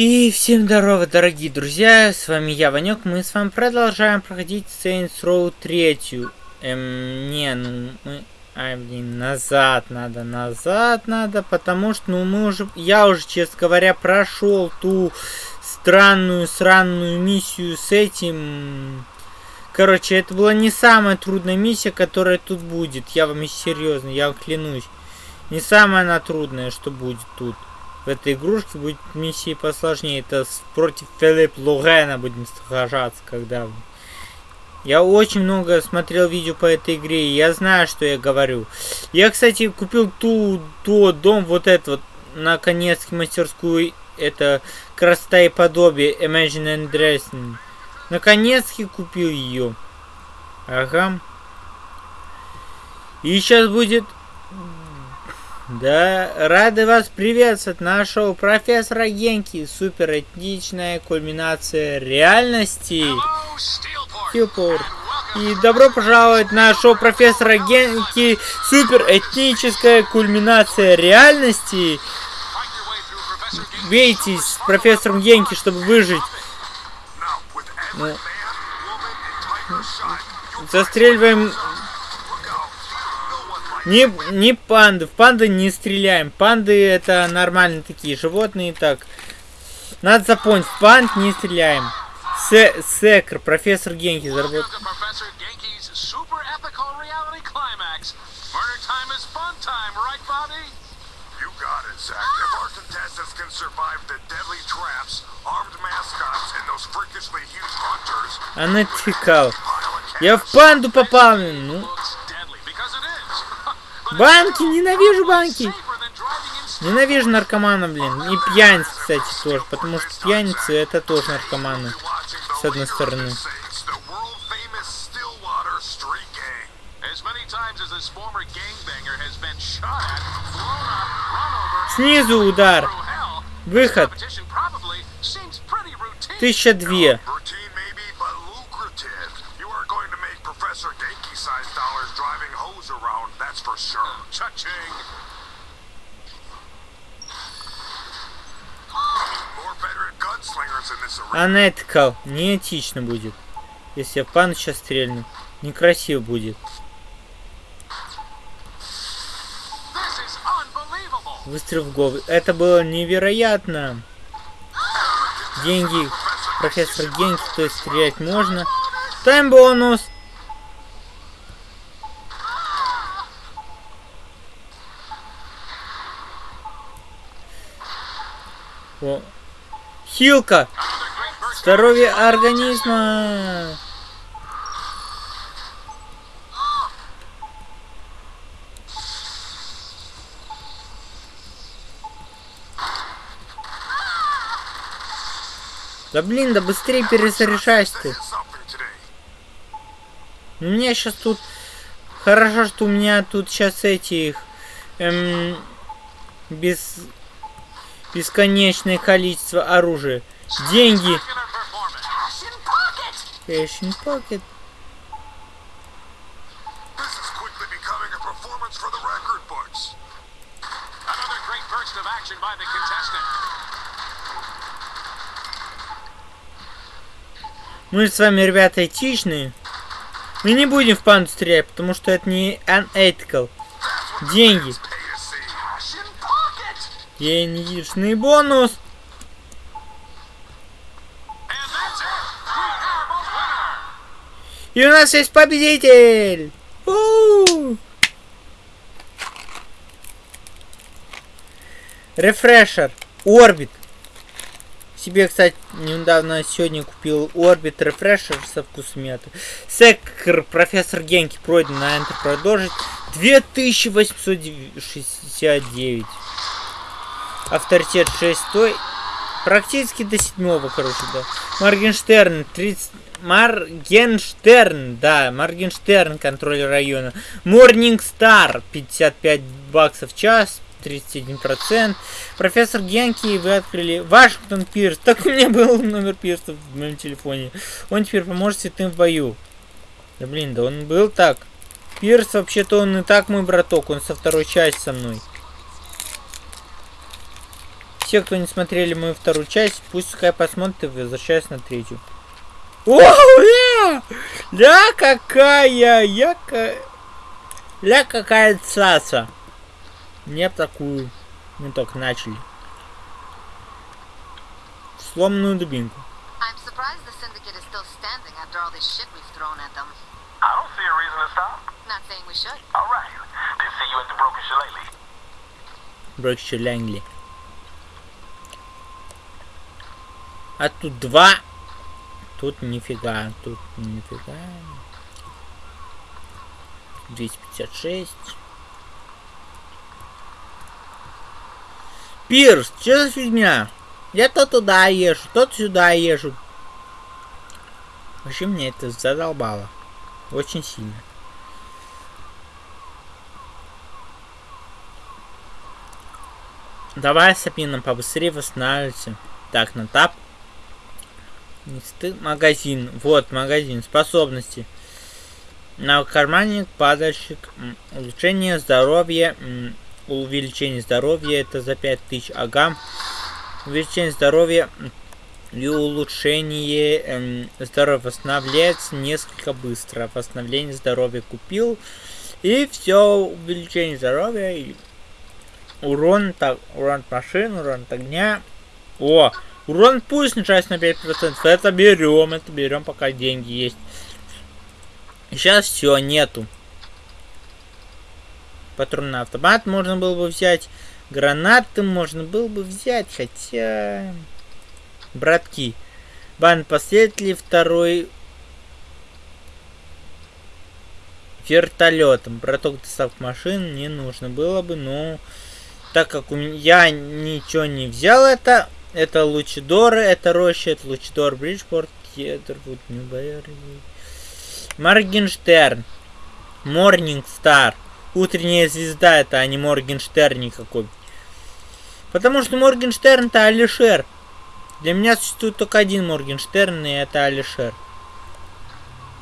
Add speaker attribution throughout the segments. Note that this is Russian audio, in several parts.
Speaker 1: И всем здорово, дорогие друзья, с вами я, Ванек, мы с вами продолжаем проходить Saints Row 3. Эм, не, ну, мы... Ай, блин, назад надо, назад надо, потому что, ну, мы уже... Я уже, честно говоря, прошел ту странную, сраную миссию с этим... Короче, это была не самая трудная миссия, которая тут будет. Я вам серьезно, я вам клянусь. Не самая она трудная, что будет тут в этой игрушке будет миссии посложнее. Это против Филипп Лугена будем сражаться, когда... Я очень много смотрел видео по этой игре, и я знаю, что я говорю. Я, кстати, купил ту, ту дом, вот этот вот, наконец, мастерскую, это красота и подобие, Imagine and Dressing. Наконец-таки купил ее. Ага. И сейчас будет да, рады вас приветствовать нашего профессора Генки. Супер этничная кульминация реальности. Стилпорт. И добро пожаловать на шоу профессора Генки. Супер этническая кульминация реальности. Бейтесь с профессором Генки, чтобы выжить. Ну, застреливаем не, не панды. В панды не стреляем. Панды это нормальные такие животные. Так. Надо запомнить. В панд не стреляем. Се Секр, профессор Генки заработал. Она текал. Я в панду попал. Ну, Банки! Ненавижу банки! Ненавижу наркомана, блин. И пьяниц, кстати, тоже. Потому что пьяницы это тоже наркоманы. С одной стороны. Снизу удар. Выход. Тысяча две. Unethical. Неэтично будет. Если я пан сейчас стрельну. Некрасиво будет. Выстрел в голову. Это было невероятно. Деньги. Профессор Генки, то есть стрелять можно. Тайм бонус. О. Хилка! Здоровье организма! Да блин, да быстрее перезаряжайся ты. Меня сейчас тут... Хорошо, что у меня тут сейчас этих... Эм, без... Бесконечное количество оружия. Деньги. Cash in pocket. Мы с вами, ребята, этичные. Мы не будем в панду стрелять, потому что это не unethical. Деньги. Денежный бонус. И у нас есть победитель! Рефрешер. Орбит. Себе, кстати, недавно сегодня купил Орбит Рефрешер со вкусом мяты. Секр, профессор Генки, пройден на Enter продолжить. 2869. Авторитет 6. Практически до седьмого, короче, да. Моргенштерн 30... Маргенштерн, да, Маргенштерн, контроль района. Morning Star, 55 баксов в час, 31%. Профессор Генки, вы открыли. Вашингтон Пирс. Так у меня был номер Пирса в моем телефоне. Он теперь поможет святым в бою. Да блин, да он был так. Пирс, вообще-то он и так мой браток, он со второй части со мной. Все, кто не смотрели мою вторую часть, пусть пускай посмотрят и возвращаюсь на третью. О, ля! Ля какая! Я ка... Ля какая цаца! Мне такую. Мы только начали. Сломанную дубинку.
Speaker 2: I'm surprised
Speaker 1: А тут два. Тут нифига. Тут нифига. 256. Пирс, что за фигня? Я то туда езжу, то сюда езжу. Вообще мне это задолбало. Очень сильно. Давай, Сапина, побыстрее восстанавливайся. Так, на тап. Магазин. Вот, магазин. Способности. На кармане падальщик. Улучшение здоровья. Увеличение здоровья. Это за 5000. Ага. Увеличение здоровья и улучшение эм, здоровья восстанавливается несколько быстро. Восстановление здоровья купил. И все, увеличение здоровья и урон, так, урон машин, урон от огня. О, урон пусть снижается на 5%. Это берем, это берем, пока деньги есть. Сейчас все, нету. Патронный автомат можно было бы взять. Гранаты можно было бы взять, хотя... Братки. Бан последователей второй вертолетом. Браток доставок машин не нужно было бы, но так как у меня ничего не взял это, это Лучидоры, это Роща, это Лучидор, Бриджпорт, Кедервуд, Ньюберри, Моргенштерн, Morning Star. Утренняя звезда это, а не Моргенштерн никакой. Потому что Моргенштерн это Алишер. Для меня существует только один Моргенштерн, и это Алишер.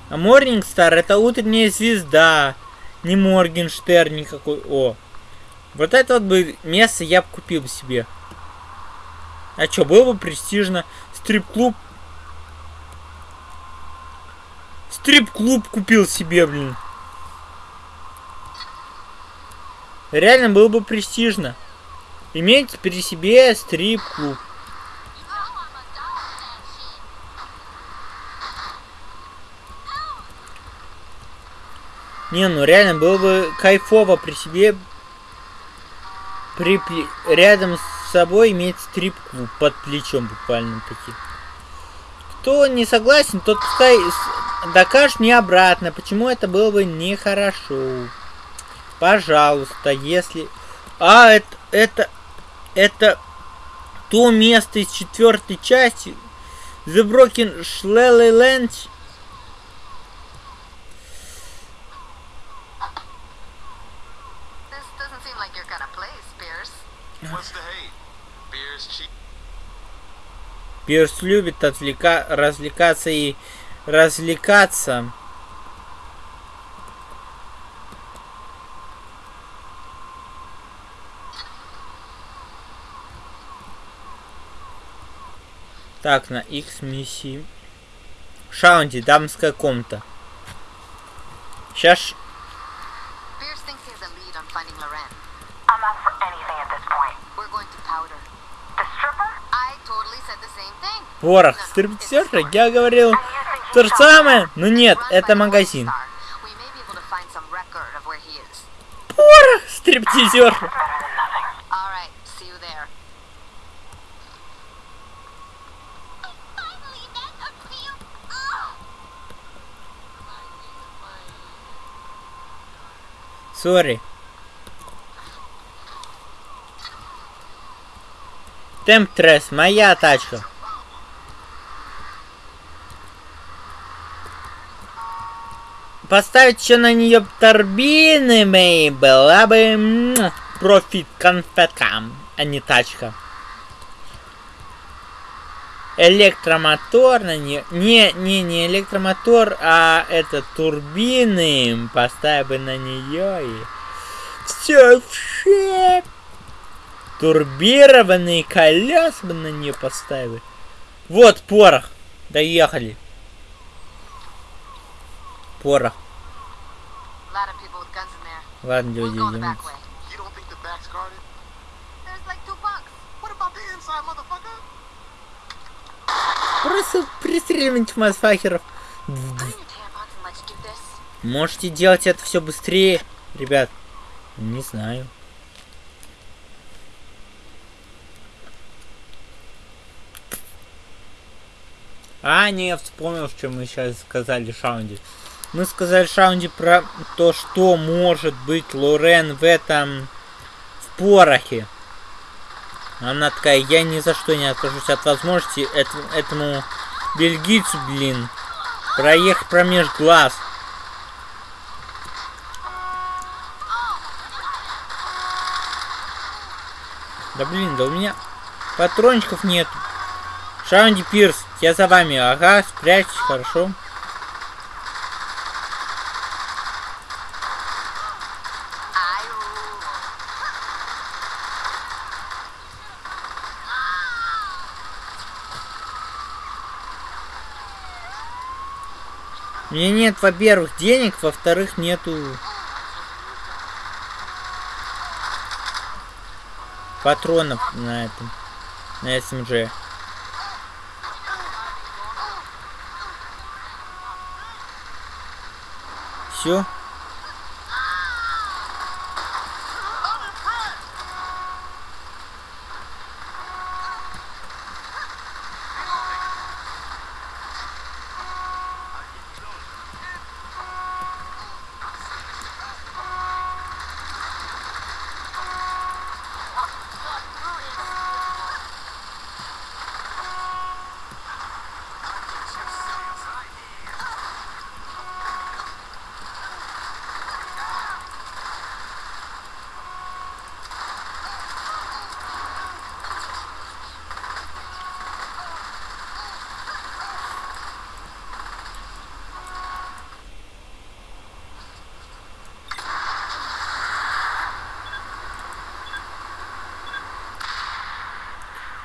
Speaker 1: А Morningstar это утренняя звезда. Не Моргенштерн никакой. О. Вот это вот бы место я бы купил себе. А что, было бы престижно. Стрип-клуб. Стрип-клуб купил себе, блин. Реально было бы престижно. Иметь при себе стрип-клуб. Не, ну реально было бы кайфово при себе при, рядом с собой иметь стрип-клуб под плечом буквально таки. Кто не согласен, тот пускай докажет мне обратно, почему это было бы нехорошо. Пожалуйста, если... А, это, это, это то место из четвертой части. The Broken Land Пирс любит отвлека... развлекаться и развлекаться. Так, на X миссии. Шаунди, дамская комната. Сейчас Порох, стриптизерша, я говорил то же самое, но нет, это магазин. Порох, стриптизерша. Сори. Темп тресс, моя тачка. Поставить еще на нее турбины мои была бы профит конфетка, а не тачка. Электромотор на нее. Не, не, не электромотор, а это турбины. Поставь бы на нее и все в Турбированные колеса бы на нее поставили. Вот порох. Доехали. Порох.
Speaker 2: A lot of people with guns in there.
Speaker 1: Ладно, люди, идем. Просто пристреливайте мазфахеров. Можете делать это все быстрее, ребят. Не знаю. А, не, я вспомнил, что мы сейчас сказали Шаунди. Мы сказали Шаунди про то, что может быть Лорен в этом... в порохе. Она такая, я ни за что не откажусь от возможности эт- этому бельгийцу, блин, проехать промеж глаз. Да блин, да у меня патрончиков нет. Шаунди Пирс, я за вами. Ага, спрячьтесь, хорошо. Меня нет, во-первых, денег, во-вторых, нету патронов на этом, на СМЖ. Все.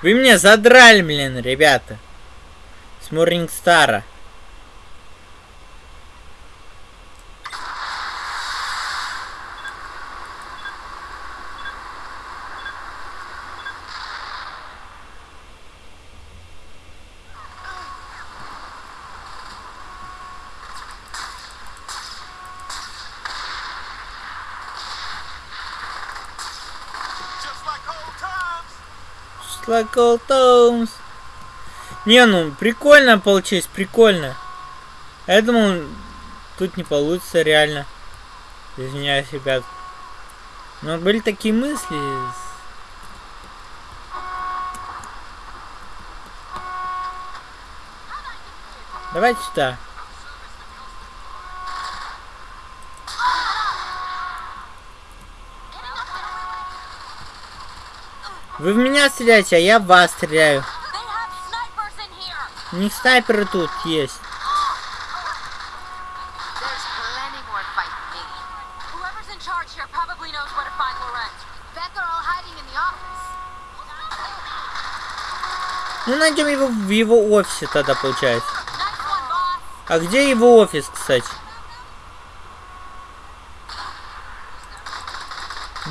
Speaker 1: Вы меня задрали, блин, ребята. С Морнингстара.
Speaker 3: Old times.
Speaker 1: Не, ну, прикольно получилось, прикольно. Я думал, тут не получится реально. Извиняюсь, ребят. Но были такие мысли. Давайте сюда. Вы в меня стреляете, а я в вас стреляю. У них снайперы тут есть. Ну, найдем его в его офисе тогда, получается. А где его офис, кстати?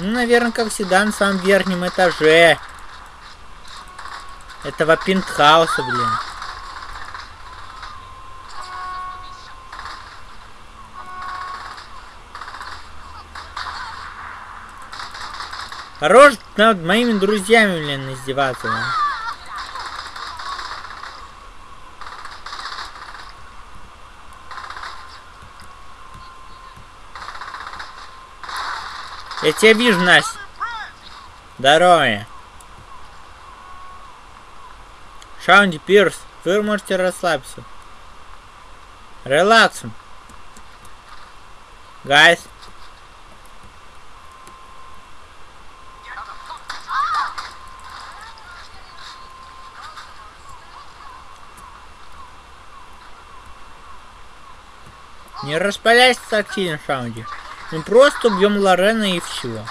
Speaker 1: Ну, наверное, как всегда, на самом верхнем этаже. Этого пентхауса, блин. Хорош над моими друзьями, блин, издеваться. блин. Я тебя вижу, Настя. Здорово. Шаунди Пирс, вы можете расслабиться. Релакс. Гайс. Не распаляйся так сильно, Шаунди. Мы просто убьем Лорена и все.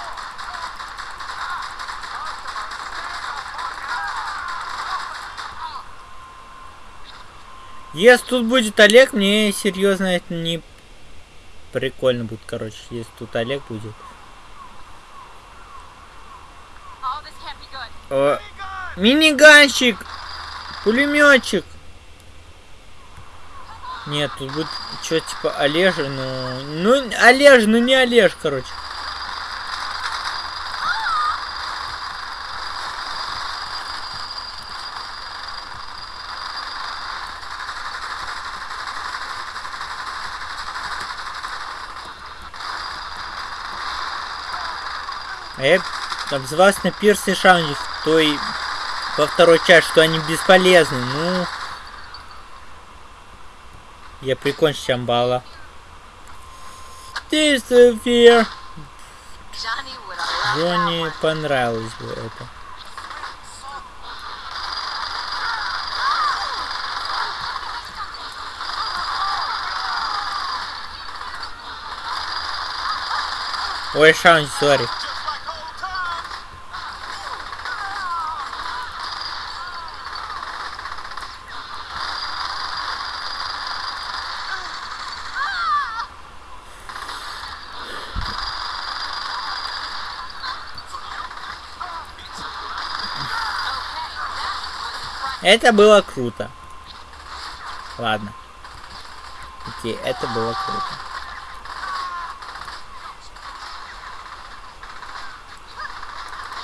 Speaker 1: Если тут будет Олег, мне серьезно это не прикольно будет, короче, если тут Олег будет. О, миниганщик! Пулеметчик! Нет, тут будет что типа Олежа, ну... Ну, Олеж, ну не Олеж, короче. А я обзывался на Пирсе Шаунди в той во второй части, что они бесполезны. Ну, я прикончу Чамбала.
Speaker 2: That
Speaker 1: Джонни понравилось бы это. Ой, Шаунди, сори. Это было круто. Ладно. Окей, это было круто.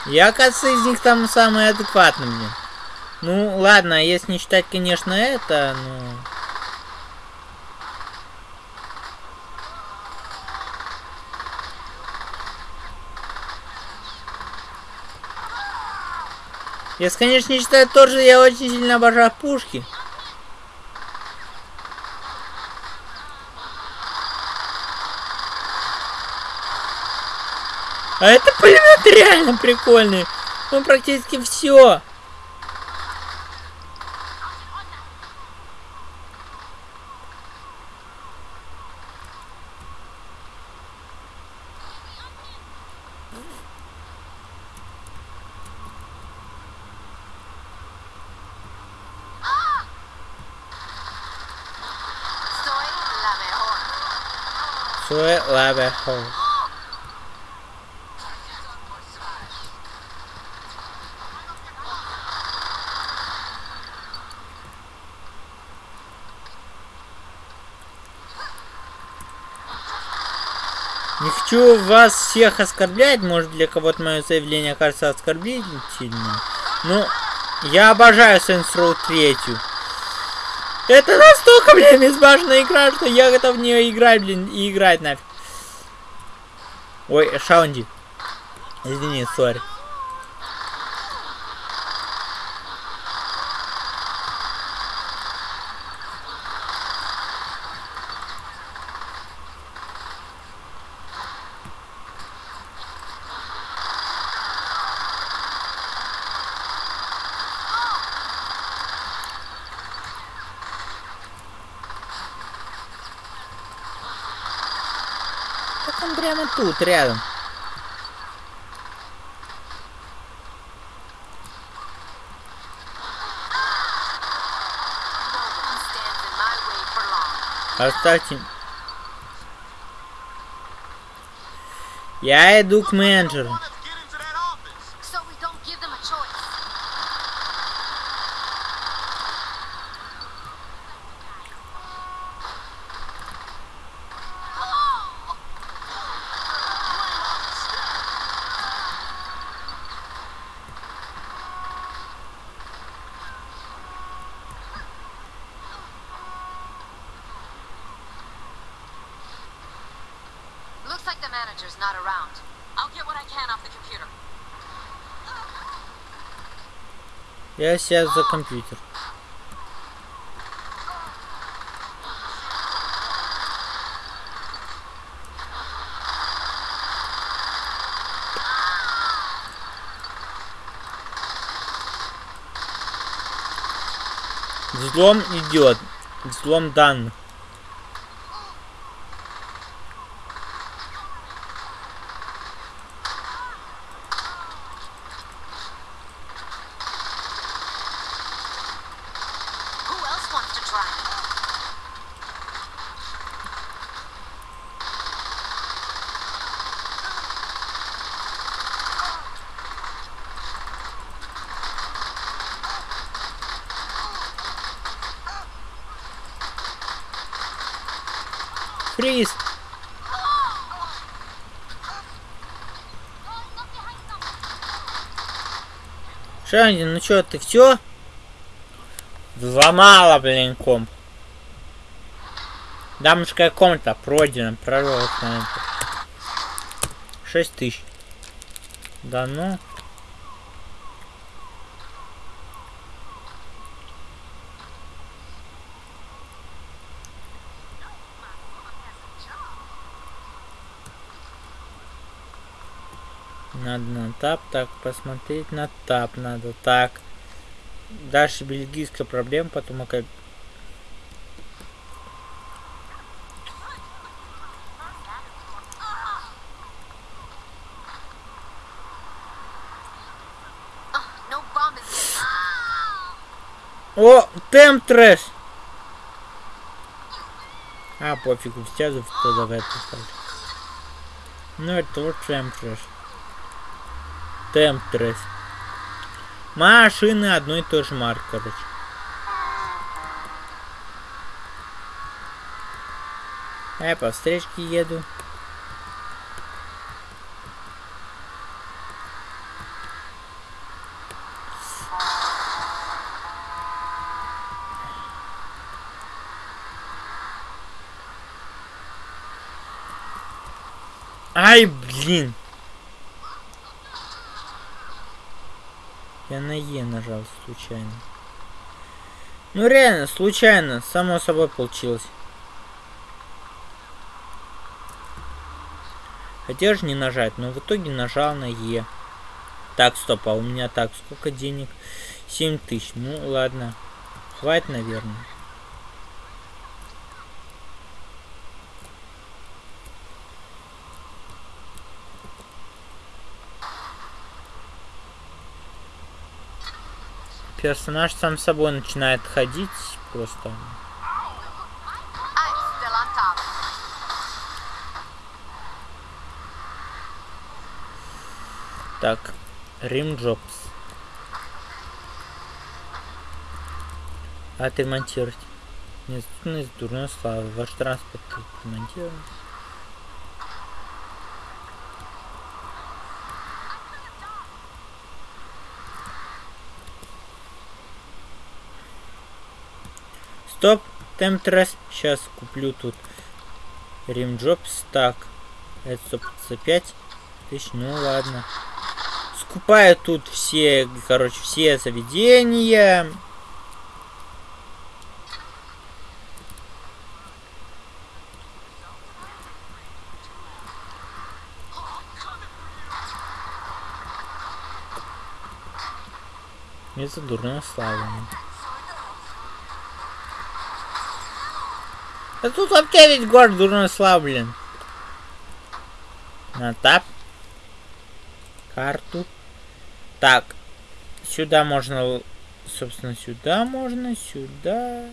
Speaker 1: Я, кажется, из них там самый адекватный, блин. Ну, ладно, если не считать, конечно, это, ну... Если, конечно, не считать тоже, я очень сильно обожаю пушки. А это пулемет реально прикольный. Он практически все.
Speaker 2: La mejor.
Speaker 1: Не хочу вас всех оскорблять, может для кого-то мое заявление кажется оскорбительным, но я обожаю Saints Row 3. Это настолько, блин, безбашенная игра, что я готов в нее играть, блин, и играть нафиг. Ой, Шаунди. Извини, сори. Так он прямо тут, рядом.
Speaker 2: No one stands in my way for long.
Speaker 1: Оставьте. Я иду к менеджеру.
Speaker 3: Want us to get into that office.
Speaker 2: So we don't give them a choice. Looks like the manager's not around.
Speaker 4: I'll get what I can off the computer.
Speaker 1: Я сейчас за компьютер. Взлом идет. Взлом данных. Фриз! Шанди, ну чё, ты все? Взломала, блин, комп. Дамская комната пройдена, прорвалась. Шесть тысяч. Да ну. Надо на тап, так, посмотреть на тап надо, так. Дальше бельгийская проблема, потом
Speaker 2: yet.
Speaker 1: О, темп трэш! А, пофигу, туда в эту сторону. Ну, это вот темп трэш. Темп. Машины одной и той же марки, короче. Я по встречке еду. Ай, блин. Я на Е нажал случайно. Ну реально, случайно, само собой получилось. Хотел же не нажать, но в итоге нажал на Е. Так, стоп, а у меня так, сколько денег? 7 тысяч. Ну ладно. Хватит, наверное. Персонаж сам собой начинает ходить просто. Так, Рим Джобс. Отремонтировать. Недоступность дурной славы. Ваш транспорт отремонтирован. Стоп, темтрес. Сейчас куплю тут Рим Джобс. Так, это 155 тысяч. Ну ладно. Скупаю тут все, короче, все заведения. Это дурная Да тут вообще весь город дурной славы, блин. На тап. Карту. Так. Сюда можно, собственно, сюда можно, сюда.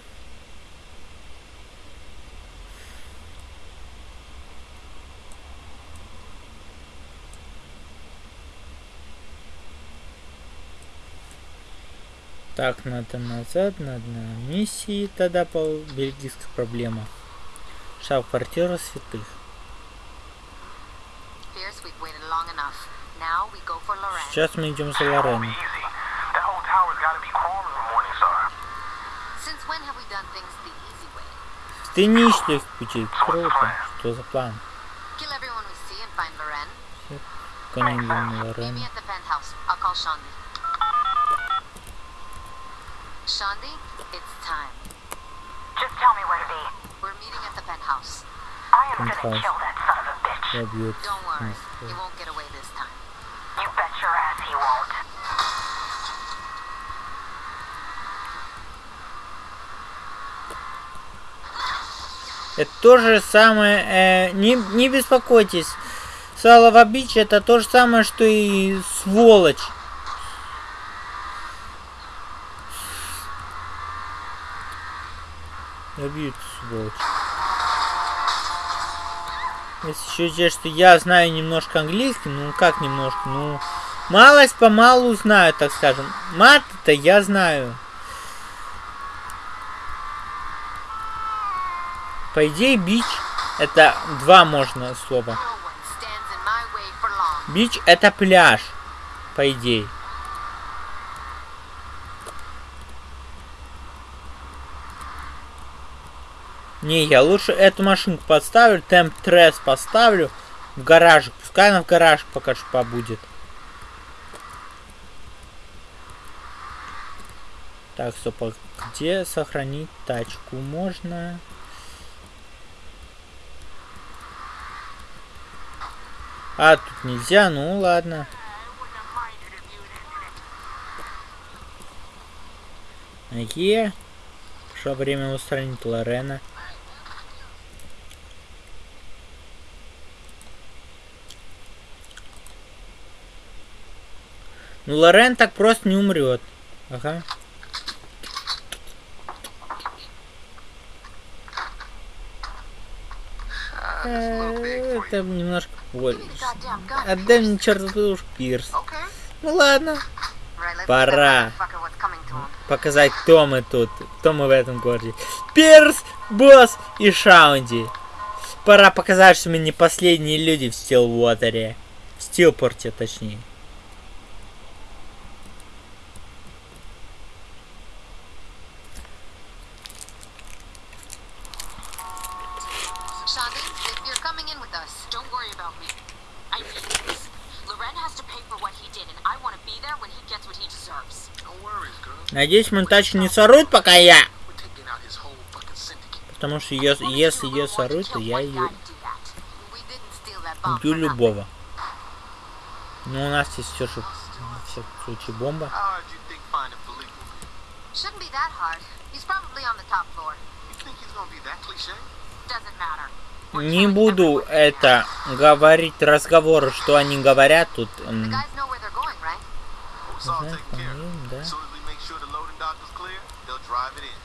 Speaker 1: Так, надо назад, надо на миссии тогда по бельгийской проблема. Святых.
Speaker 2: We go for Lorraine.
Speaker 1: Сейчас мы идем за
Speaker 2: way?
Speaker 1: Ты не ищешь пути. Круто. Что за план? Конем.
Speaker 2: Shandi, it's time.
Speaker 4: Just tell me where to be.
Speaker 2: We're meeting at the penthouse.
Speaker 4: I am gonna
Speaker 1: Penthouse.
Speaker 4: kill that son of a bitch.
Speaker 1: Я бьет.
Speaker 2: Don't worry, he won't get away this time.
Speaker 4: You bet your ass he won't.
Speaker 1: Это то же самое. э, не, не беспокойтесь. Салова Бич это то же самое, что и сволочь. Убьют, сволочь. Если еще здесь, что я знаю немножко английский, ну как немножко, ну... Малость помалу знаю, так скажем. Мат-то я знаю. По идее, бич это два можно слова. Бич это пляж, по идее. Не, я лучше эту машинку подставлю, темп трес поставлю в гаражик. Пускай она в гараж пока что побудет. Так, стоп, а где сохранить тачку? Можно... А, тут нельзя, ну ладно. Е. Пришло время устранить Лорена. Ну, Лорен так просто не умрет. Ага. Э, Это немножко
Speaker 2: gun.
Speaker 1: Отдай мне чертову Пирс.
Speaker 3: Okay.
Speaker 1: Ну ладно. Пора. Показать, кто мы тут. Кто мы в этом городе. Пирс, Босс и Шаунди. Пора показать, что мы не последние люди в Стилвотере. В Стилпорте, точнее. Надеюсь, мою тачку не соруют, пока я. Потому что ее- если ее соруют, то я ее убью любого. Но у нас есть все же на всякий случай бомба. Не буду это говорить разговоры, что они говорят тут.
Speaker 2: The
Speaker 1: м,
Speaker 2: guys know where they're going, right?
Speaker 3: Oh, it's all
Speaker 1: Ага,
Speaker 3: taken care of.
Speaker 1: по-моему, да.
Speaker 3: As soon as we make sure the loading dock is clear, they'll drive it in.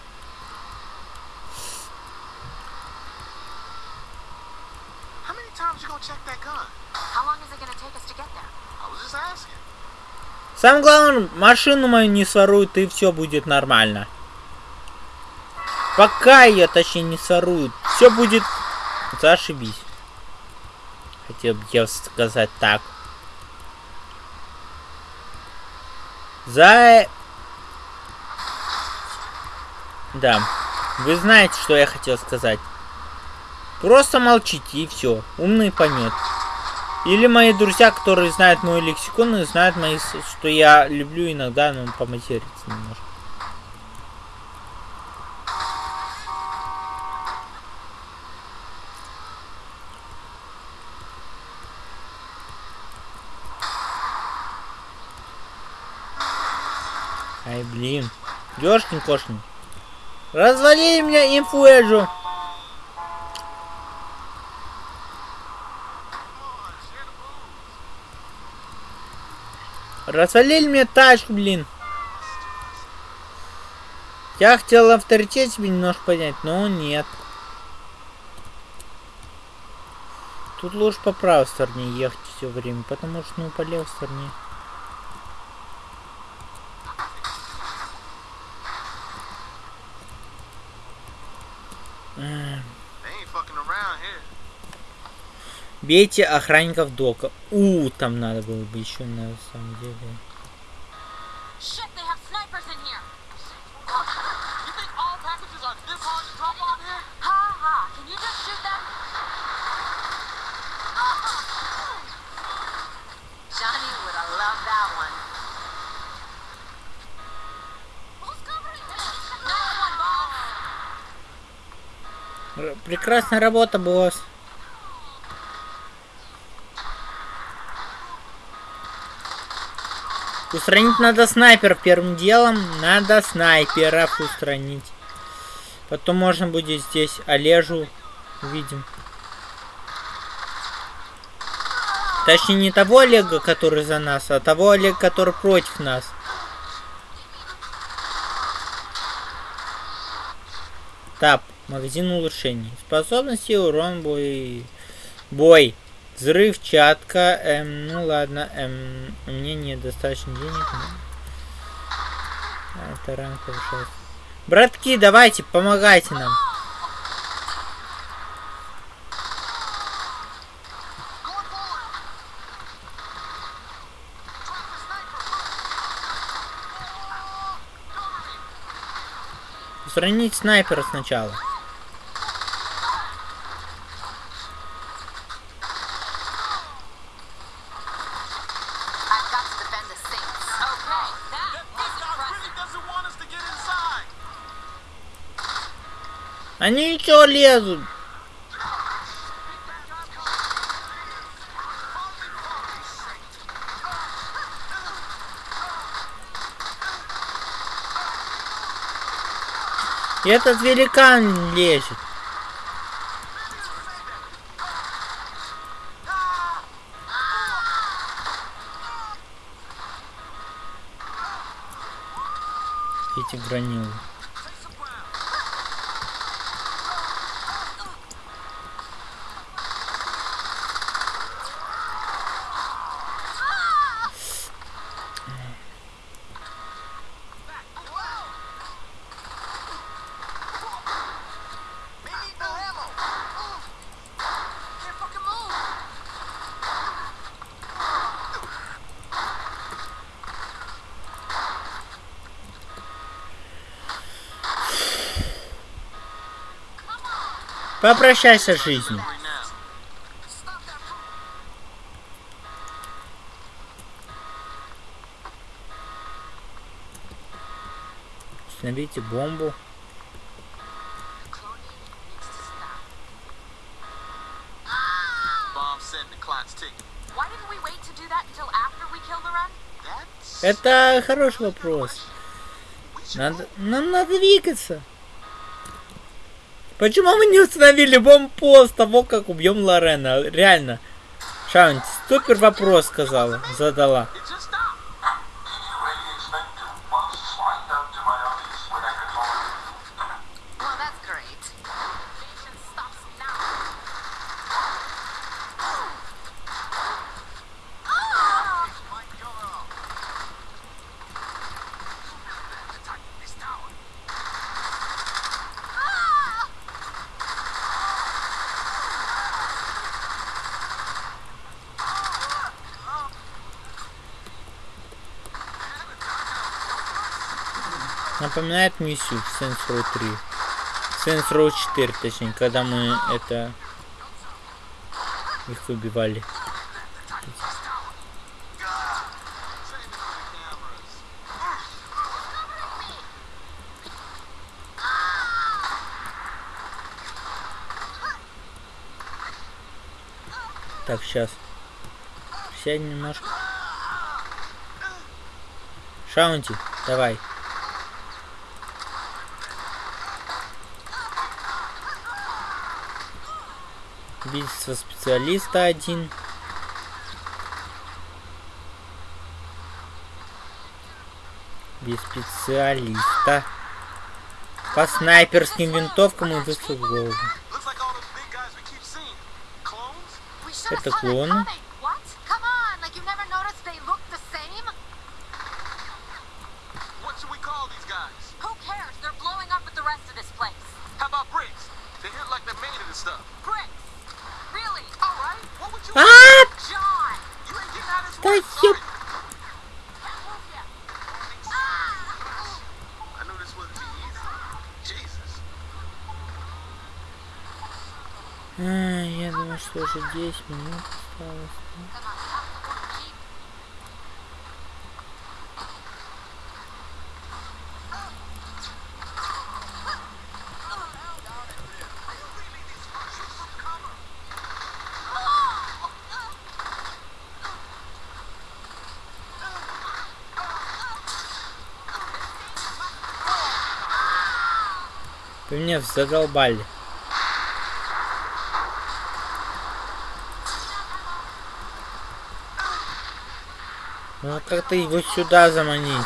Speaker 3: How many times you gonna
Speaker 1: Самое главное, машину мою не своруют, и все будет нормально. Пока ее, точнее, не своруют, все будет зашибись. Хотел бы я сказать так. За... Да. Вы знаете, что я хотел сказать. Просто молчите и все. Умный поймет. Или мои друзья, которые знают мой лексикон и знают мои, что я люблю иногда, ну, поматериться немножко. Ай, блин. Ёшкин кошкин. Развали меня инфуэджу. Развалили мне тачку, блин. Я хотел авторитет себе немножко поднять, но нет. Тут лучше по правой стороне ехать все время, потому что, ну, по левой стороне. Эх,
Speaker 3: They ain't fucking around here.
Speaker 1: Бейте охранников дока. У, там надо было бы еще на самом деле.
Speaker 4: Shit, they have snipers in here. You think all packages are this hard to drop off here? Ha ha. Can you just shoot them?
Speaker 2: Johnny would have loved that one.
Speaker 4: Who's covering this? Nice one, boss.
Speaker 1: Р- Прекрасная работа, босс. Устранить надо снайперов первым делом. Надо снайперов устранить. Потом можно будет здесь Олежу увидим. Точнее, не того Олега, который за нас, а того Олега, который против нас. Так, Магазин улучшений. Способности, урон, бой. Бой. Взрывчатка. Эм, ну ладно. Эм, меня недостаточно денег. но- Это ранг повышается. Братки, давайте, помогайте нам. Устранить снайпера сначала. Они ничего лезут. И этот великан лезет. Эти гранилы. Попрощайся с жизнью.
Speaker 3: Right now.
Speaker 1: Установите бомбу.
Speaker 3: Bomb set and the clock's ticking.
Speaker 4: Why didn't we wait to do that until after we killed the run?
Speaker 3: That's...
Speaker 1: Это хороший вопрос. Надо, нам надо двигаться. Почему мы не установили бомбу после того, как убьем Лорена? Реально. Шаунти, супер вопрос сказала, задала.
Speaker 3: It just stopped.
Speaker 5: Did you really expect to once slide down to my office when I control it?
Speaker 2: Well, that's great.
Speaker 4: Invasion stops now.
Speaker 1: Напоминает миссию в Saints Row 3. Saints Row 4, точнее, когда мы это... Их убивали. Так, сейчас. Сядь немножко. Шаунти, давай. Убийство специалиста один. Без специалиста. По снайперским винтовкам и выстрел в голову.
Speaker 3: Looks like all those big guys we keep seeing. Clones?
Speaker 2: We should
Speaker 1: Это
Speaker 2: have saw that
Speaker 1: клоны.
Speaker 2: coming. What? Come on, like you never noticed they look the same?
Speaker 3: What should we call these guys?
Speaker 4: Who cares? They're blowing up with the rest of this place.
Speaker 3: How about bricks? They hit like they're made of this stuff.
Speaker 4: Bricks! Really?
Speaker 3: All right. What would you?
Speaker 1: А!
Speaker 4: John!
Speaker 3: You ain't getting out of this
Speaker 1: Да
Speaker 3: work,
Speaker 1: ёп-
Speaker 3: are you?
Speaker 4: Can't move yet.
Speaker 3: I knew this wouldn't be easy. Jesus.
Speaker 1: А, я уже 10 минут осталось. Вы меня задолбали. как-то его сюда заманить.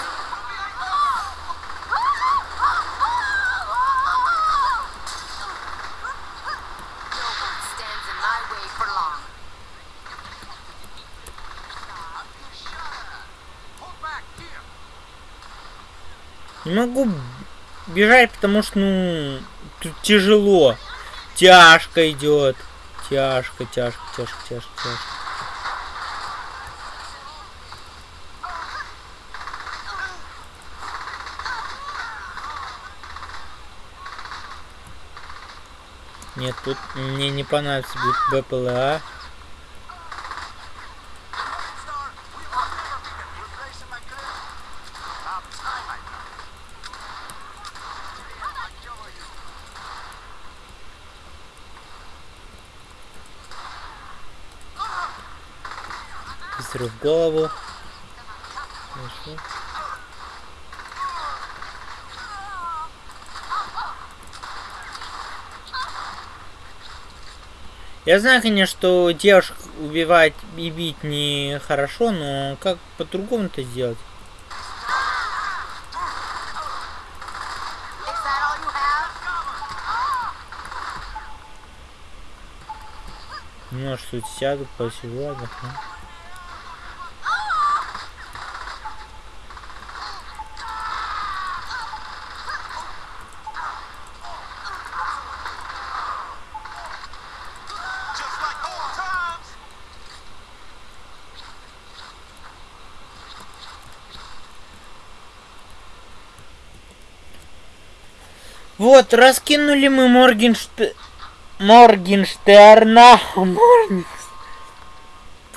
Speaker 1: Не могу бежать, потому что, ну, тут тяжело. Тяжко идет. Тяжко, тяжко, тяжко, тяжко, тяжко. Нет, тут мне не понадобится Б- БПЛА. Выстрел в голову. Хорошо. Я знаю, конечно, что девушек убивать и бить нехорошо, но как сделать?
Speaker 2: All you have?
Speaker 1: Может, тут сяду, посижу, отдохну. Вот, раскинули мы Моргенште... Моргенштерна. Моргенш...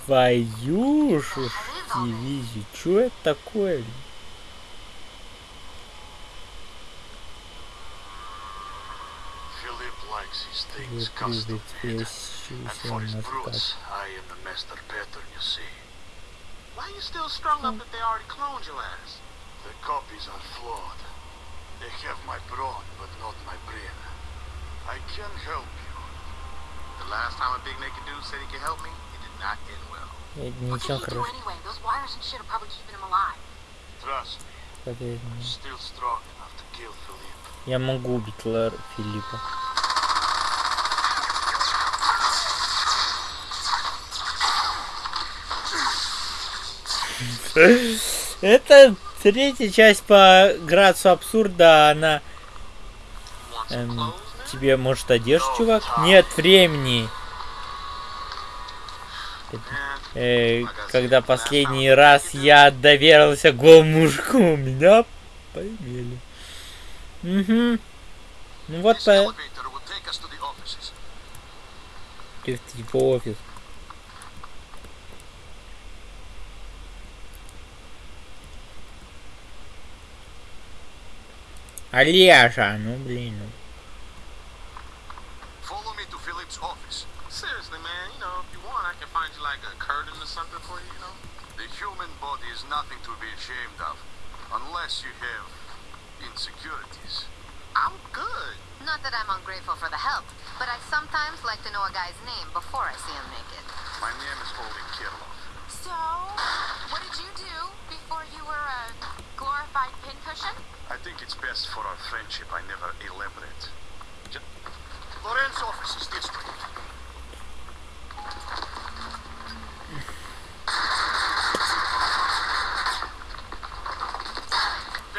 Speaker 1: Твою ж дивизию. Чё это такое? Вы
Speaker 5: master pattern, you.
Speaker 3: Why still strung up if they already cloned your ass?
Speaker 5: The copies are flawed. They have my brawn, but not my brain. I can help you.
Speaker 3: The last time a big naked dude said he could help me, it did not end well.
Speaker 2: What did he do anyway? Those wires and shit are probably keeping him alive.
Speaker 5: Trust me,
Speaker 1: мне.
Speaker 5: still strong enough to kill Philip.
Speaker 1: Я могу убить Лэр Филиппа. Это третья часть по градусу абсурда, она эм, тебе может одежду, чувак? Нет времени. Э, когда последний раз я доверился голому мужику, меня поимели. Угу. Ну вот по... Ты в его офис. Олежа, ну блин. ну.
Speaker 5: Follow me to Philip's office.
Speaker 3: seriously, man, you know, if you want, I can find you like a curtain or something for you, you know?
Speaker 5: The human body is nothing to be ashamed of, unless you have insecurities.
Speaker 3: I'm good.
Speaker 2: Not that I'm ungrateful for the help, but I sometimes like to know a guy's name before I see him naked.
Speaker 5: My name is Oleg Kirlov.
Speaker 4: So, what did you do before you were a glorified pincushion?
Speaker 5: I think it's best for our friendship I never elaborate. Ju- Lorenz's office is this way.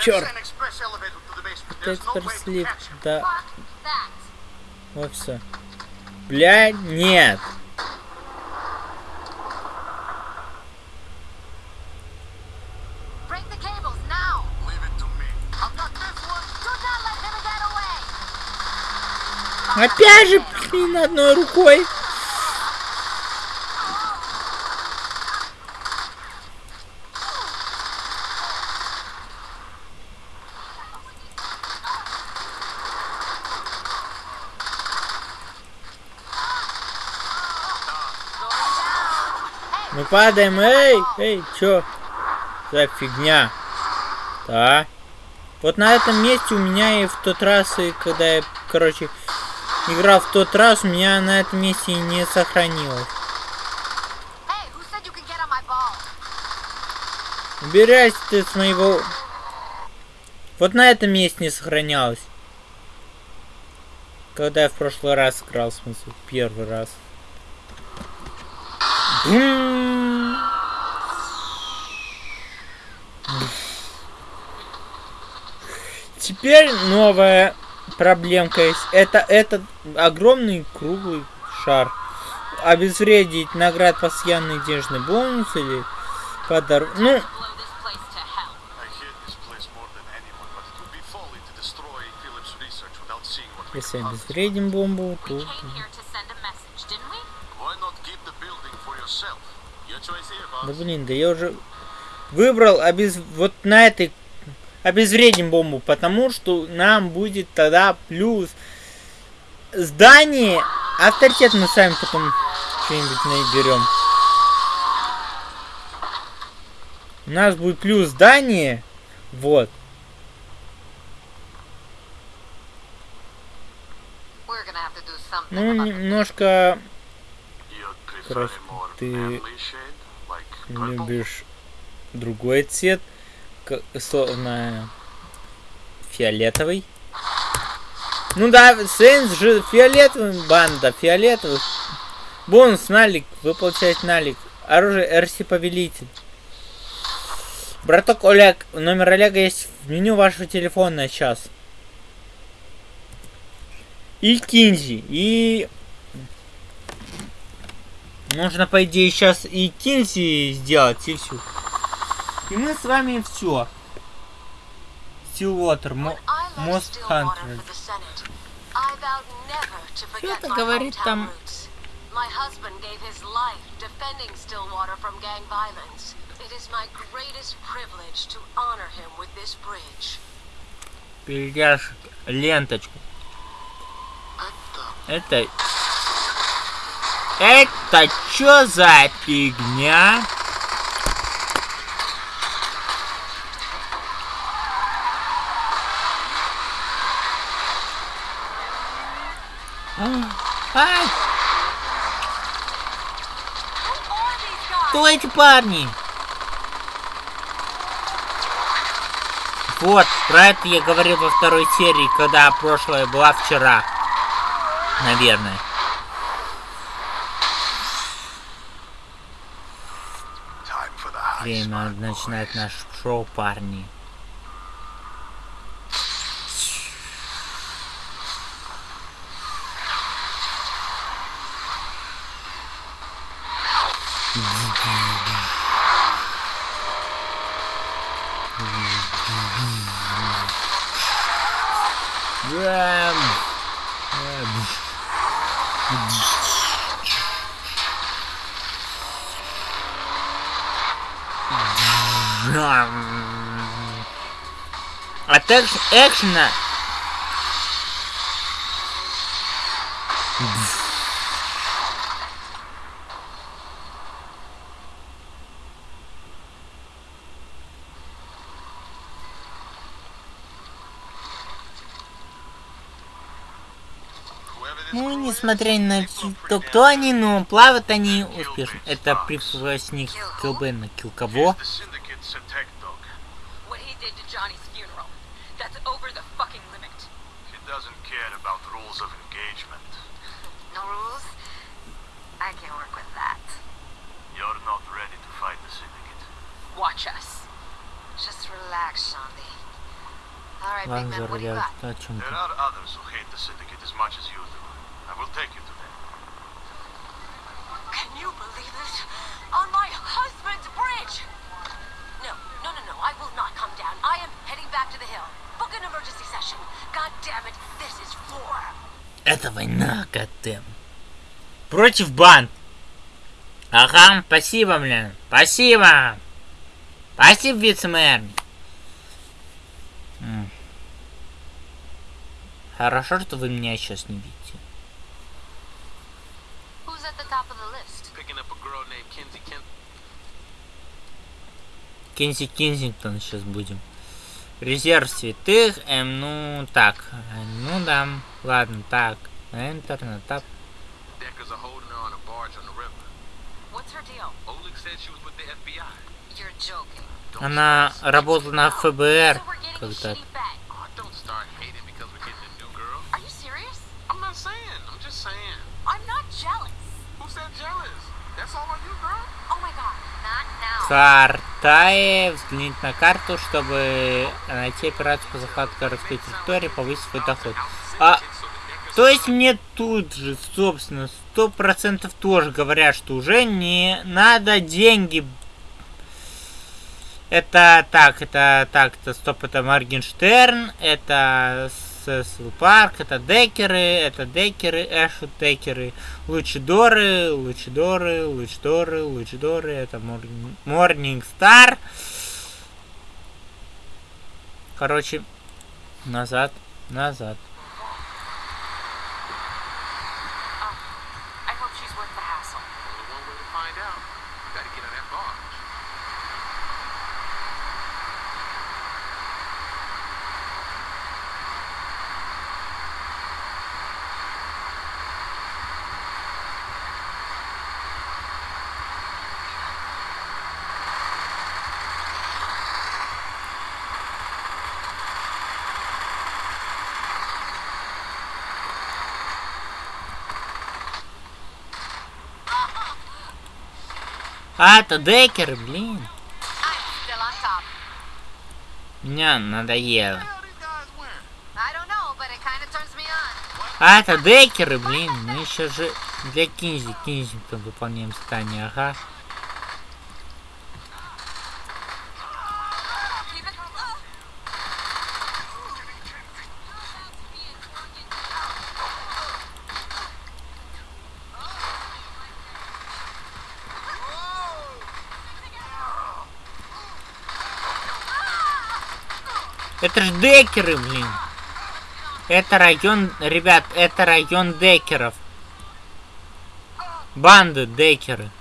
Speaker 1: Черт.
Speaker 3: an express elevator to the basement.
Speaker 1: Это
Speaker 3: There's no way to
Speaker 1: экспресс-лифт
Speaker 3: catch him.
Speaker 1: до
Speaker 4: Fuck that.
Speaker 1: офиса. Бля, нет.
Speaker 2: Break the cables now!
Speaker 5: Leave it to me.
Speaker 3: I've got this one.
Speaker 2: Do not let him get away!
Speaker 1: Опять же, блин, одной рукой. Мы падаем, эй, эй, чё? За фигня. Да. Вот на этом месте у меня и в тот раз, и когда я, короче, играл в тот раз, у меня на этом месте не
Speaker 2: ball?
Speaker 1: Убирайся ты с моего... Вот на этом месте не сохранялось. Когда я в прошлый раз играл, в смысле, первый раз. Бум. Теперь новая проблемка есть. Это этот огромный круглый шар. Обезвредить наград постоянный денежный бонус или подарок. Ну, если обезвредим бомбу, то... Да блин, да я уже выбрал обез... вот на этой обезвредим бомбу, потому что нам будет тогда плюс здание. Авторитет мы сами потом что-нибудь наберем. У нас будет плюс здание. Вот. Ну, немножко ты любишь другой цвет, словно фиолетовый. Ну да, Сейнс же фиолетовый, банда фиолетовых. Бонус налик, вы получаете налик. Оружие РС Повелитель. Браток Олег, номер Олега есть в меню вашего телефона сейчас. И Кинзи, и Нужно, по идее, сейчас и Кинси сделать, и все. И мы с вами все.
Speaker 2: Left
Speaker 1: Most
Speaker 2: Stillwater
Speaker 1: Hunter.
Speaker 2: forget
Speaker 1: это говорит там?
Speaker 2: My husband gave his life defending Stillwater from gang violence. It is my greatest privilege to honor him with this bridge.
Speaker 1: перейдешь ленточку. Это... Это чё за фигня? Кто эти парни? Вот, про это я говорил во второй серии, когда прошлая была вчера. Наверное. Время
Speaker 5: boys.
Speaker 1: наш шоу, парни. От экш- экшена Ну, несмотря на то, кто они, но плавают они успешно. Это привластник КБ на кил кого?
Speaker 4: over the fucking limit.
Speaker 5: She doesn't care about rules of engagement.
Speaker 2: no rules? I can work with that.
Speaker 5: You're not ready to fight the Syndicate.
Speaker 4: Watch us.
Speaker 2: Just relax, Shandy. Alright, big man, what do you got?
Speaker 5: There are others who hate the Syndicate as much as you do. I will take you to them.
Speaker 4: Can you believe this? On my husband's bridge!
Speaker 2: No, no, no, no, I will not come down. I am heading back to the hill. Book an emergency session. God damn it, this is war.
Speaker 1: Это война, Катем. Против банд. Ага, спасибо, блин. Спасибо. Спасибо, вице-мэр. Хорошо, что вы меня сейчас не видите. Кенси Кенсингтон сейчас будем. Резерв святых, эм, ну так, э, ну да, ладно, так, Enter, на тап.
Speaker 3: Deckers are holding her on a barge on the river.
Speaker 2: What's her deal?
Speaker 3: Oleg said she was with the FBI.
Speaker 2: You're joking.
Speaker 3: Don't
Speaker 1: Она
Speaker 3: start-
Speaker 1: работала на ФБР
Speaker 2: So we're getting a
Speaker 1: когда-то.
Speaker 2: shitty bag.
Speaker 3: Oh, don't start hating because we're getting a new girl.
Speaker 2: Are you serious?
Speaker 3: I'm not saying. I'm just saying.
Speaker 2: I'm not jealous.
Speaker 3: Who said jealous? That's all on you, girl.
Speaker 2: Oh my god.
Speaker 1: Картае. Взглянуть на карту, чтобы найти операцию по захвату городской территории, повысить свой доход. А, то есть мне тут же, собственно, сто процентов тоже говорят, что уже не надо деньги. Это так, это так, это стоп, это Моргенштерн, это Сесл Парк, это Декеры, это Декеры, Эшут Декеры, Лучидоры, Лучидоры, Лучидоры, Лучидоры, это Морнинг Стар. Короче, назад, назад.
Speaker 4: I hope she's worth the hassle.
Speaker 3: Only one way to find out. You gotta get on that barge.
Speaker 1: А, это Декеры, блин.
Speaker 2: I'm still on top.
Speaker 1: Мне надоело.
Speaker 3: What the hell these guys wearing?
Speaker 2: I don't know, but it kind of turns me on.
Speaker 1: А, это Декеры, блин. Мы еще же для Кинзи, Кинзи там выполняем задание, ага. Это ж Декеры, блин. Это район, ребят, это район Декеров. Банды Декеры.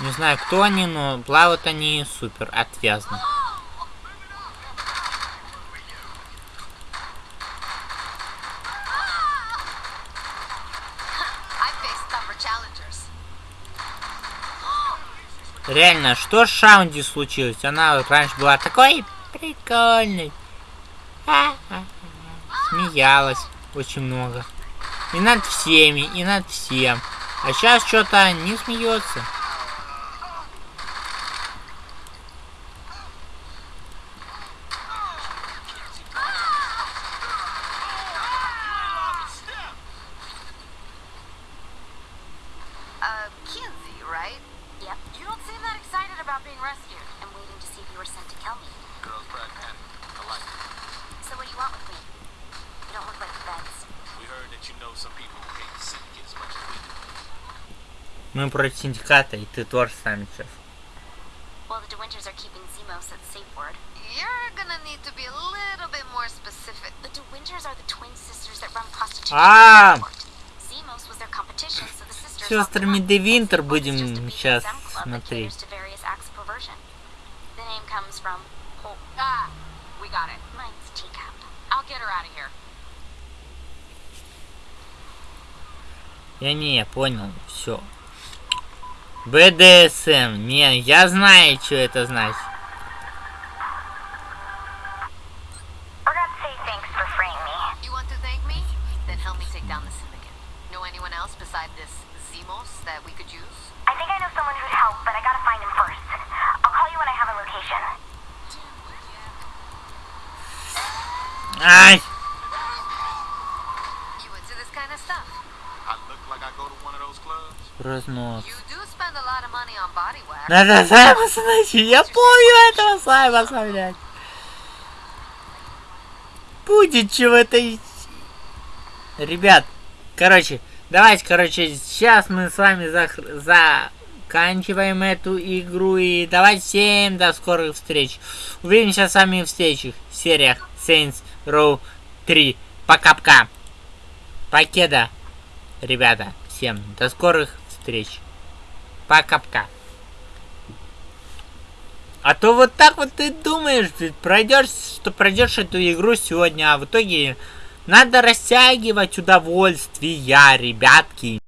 Speaker 1: Не знаю, кто они, но плавают они супер отвязно. Реально, что с Шаунди случилось? Она раньше была такой прикольной. Смеялась очень много. И над всеми, и над всем. А сейчас что-то не смеется.
Speaker 2: Uh, Kinsey, right?
Speaker 4: Yep. You don't seem that excited about being rescued. I'm waiting to see if you were sent to kill me.
Speaker 3: Girl's pragmatic. I like it.
Speaker 4: So what do you want with me? You don't look like the beds.
Speaker 3: We heard that you know some people who hate the syndicate as much as we do.
Speaker 1: Мы против синдиката, и ты тоже с нами сейчас.
Speaker 4: Well, the DeWinters are keeping Zemos at safe word.
Speaker 2: You're gonna need to be a little bit more specific.
Speaker 4: The DeWinters are the twin sisters that run prostitution.
Speaker 1: А,
Speaker 4: Zemos was their competition, so the sisters
Speaker 1: сестрами Де. Винтер будем сейчас смотреть.
Speaker 4: caters to various acts of perversion. The name comes from Hol-
Speaker 2: Ah, we got it.
Speaker 4: Mine's teacup.
Speaker 2: I'll get her out of here.
Speaker 1: Я не, понял, все. БДСМ, не, я знаю, что это значит. Ай!
Speaker 2: You
Speaker 1: Надо Саймоса найти. Я помню этого Саймоса, блядь. Будет чего это... и- Ребят, короче, давайте, короче, сейчас мы с вами зах- заканчиваем эту игру. И давайте всем до скорых встреч. Увидимся с вами в следующих сериях Saints Row 3. Пока-пока. Покеда. Ребята, всем до скорых встреч. Пока-пока. А то вот так вот ты думаешь, пройдешь, что пройдешь эту игру сегодня, а в итоге надо растягивать удовольствие, ребятки.